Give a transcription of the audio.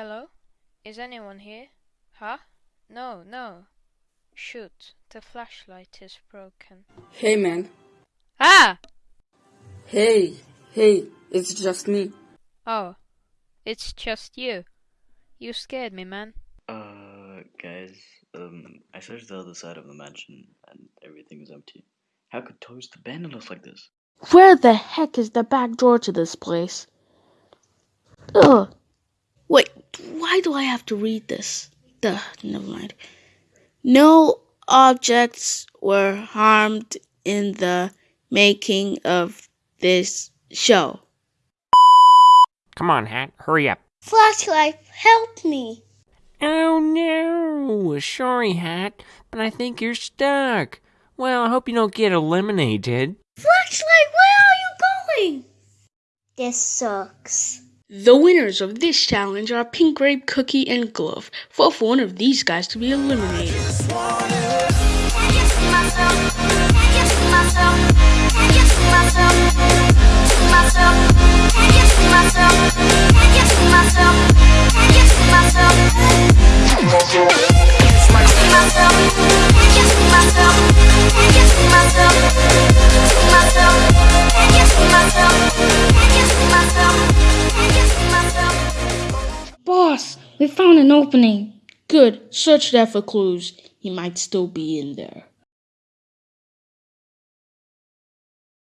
Hello? Is anyone here? Huh? No, no. Shoot, the flashlight is broken. Hey man. Ah! Hey, hey, it's just me. Oh, it's just you. You scared me, man. Uh, guys, um, I searched the other side of the mansion and everything is empty. How could Toast abandon us like this? Where the heck is the back door to this place? Ugh. Wait, why do I have to read this? Duh, never mind. No objects were harmed in the making of this show. Come on, Hat, hurry up. Flashlight, help me. Oh no! Sorry, Hat, but I think you're stuck. Well, I hope you don't get eliminated. Flashlight, where are you going? This sucks. The winners of this challenge are Pink Grape, Cookie, and Glove. Vote for one of these guys to be eliminated. We found an opening. Good, search there for clues. He might still be in there.